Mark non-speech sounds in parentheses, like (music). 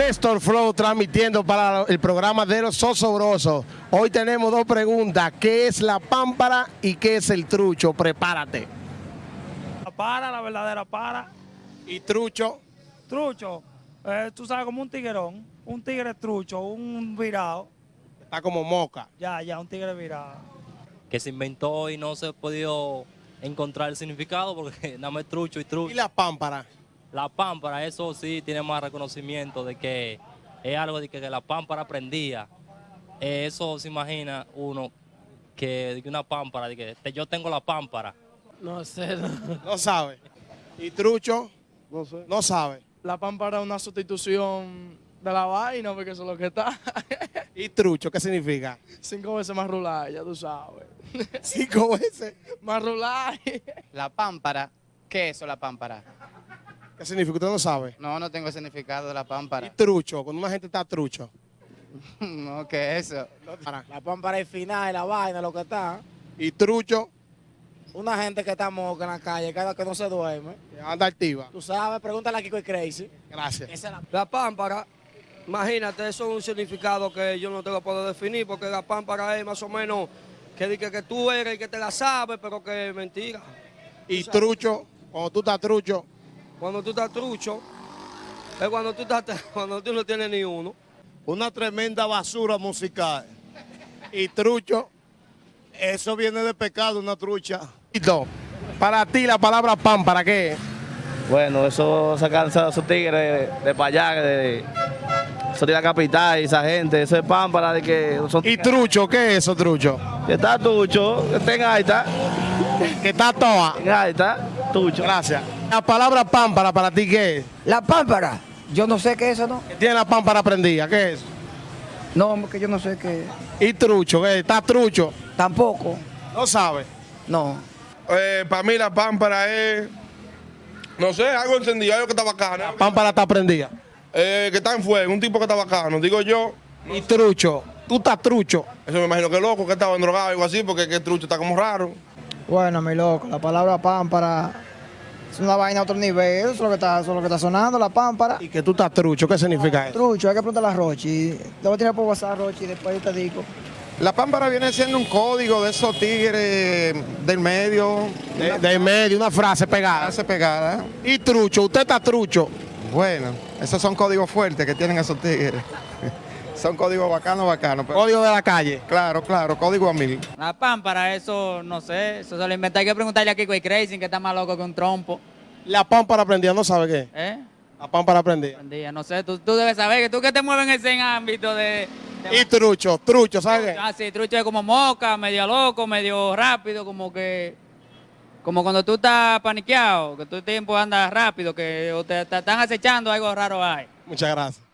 Néstor Flow transmitiendo para el programa de los Sosobrosos. Hoy tenemos dos preguntas. ¿Qué es la pámpara y qué es el trucho? Prepárate. La para, la verdadera para. ¿Y trucho? Trucho, eh, tú sabes, como un tiguerón, un tigre trucho, un virado. Está como moca. Ya, ya, un tigre virado. que se inventó y no se ha podido encontrar el significado porque (laughs) nada más es trucho y ¿Y trucho. la pámpara? La pámpara, eso sí tiene más reconocimiento de que es algo de que, que la pámpara prendía. Eh, eso se imagina uno que, de que una pámpara, de que te- yo tengo la pámpara. No sé, no, No sabe. ¿Y trucho? no sé. No sabe. La pámpara es una sustitución de la vaina, porque eso es lo que está. ¿Y trucho qué significa? Cinco veces más rular, ya tú sabes. Cinco veces. Más rular. La pámpara, ¿qué es eso la pámpara? ¿Qué significa? Usted no sabe. No, no tengo el significado de la ¿Y pámpara. trucho? Cuando una gente está trucho. (laughs) No, ¿qué es eso? Para. La pámpara es final, la vaina, lo que está. ¿Y trucho? Una gente que está moca en la calle, cada que no se duerme. Anda activa. Tú sabes, pregúntale a Kiko y Crazy. Gracias. Esa es la La pámpara, imagínate, eso es un significado que yo no te lo puedo definir, porque la pámpara es más o menos que, que, que tú eres el que te la sabes, pero que es mentira. ¿Y trucho? Cuando tú estás trucho. Cuando tú estás trucho, es cuando tú, estás, (laughs) cuando tú no tienes ni uno. una tremenda basura musical. ¿Y trucho? Eso viene de pecado, una trucha. Para ti la palabra pámpara, ¿qué es? Bueno, eso se cansa esos tigres de, de para allá, de, eso de la capital y esa gente, eso es pámpara de que son ¿Y trucho? ¿Qué es eso, trucho? que está tucho, que está en gaita, Que está toa. en gaita, tucho. Gracias. La palabra pámpara para ti, ¿qué es? La pámpara, yo no sé qué es eso, ¿no? Tiene la pámpara prendida, ¿qué es? No, que yo no sé qué. ¿Y trucho? ¿Qué es? ¿Está trucho? Tampoco, No sabe. no. para mí la pámpara es, no sé, algo encendido, algo que está bacano. La pámpara está prendida. Eh, que está en fuego, un tipo que está bacano. Digo yo, ¿Y trucho? Tú estás trucho. eso me imagino que loco, que estaba drogado o algo así, porque que trucho está como raro. Bueno, mi loco, la palabra pámpara es una vaina a otro nivel. Eso es lo que está, eso es lo que está sonando, la pámpara. ¿Y que tú estás trucho? ¿Qué significa eso? Trucho, hay que preguntarle a Rochi. Lo voy a tirar por WhatsApp, Rochi, y después yo te digo. La pámpara viene siendo un código de esos tigres del medio, De, de medio, una frase pegada. hace pegada. ¿Y trucho? ¿Usted está trucho? Bueno, esos son códigos fuertes que tienen esos tigres. Son códigos bacanos, bacanos. pero- Código de la calle. claro, claro, código a mil. La pámpara, eso no sé, eso se lo inventé. Hay que preguntarle a Kiko y Crazy, que está más loco que un trompo. La pámpara prendida, ¿no sabe qué? ¿Eh? La pámpara prendida. No sé, tú, tú debes saber que tú que te mueves en ese ámbito de... de- Y trucho, trucho, ¿sabe qué? Ah, sí, trucho es como moca, medio loco, medio rápido, como que... Como cuando tú estás paniqueado, que tu tiempo anda rápido, que o te, te están acechando, algo raro hay. Muchas gracias.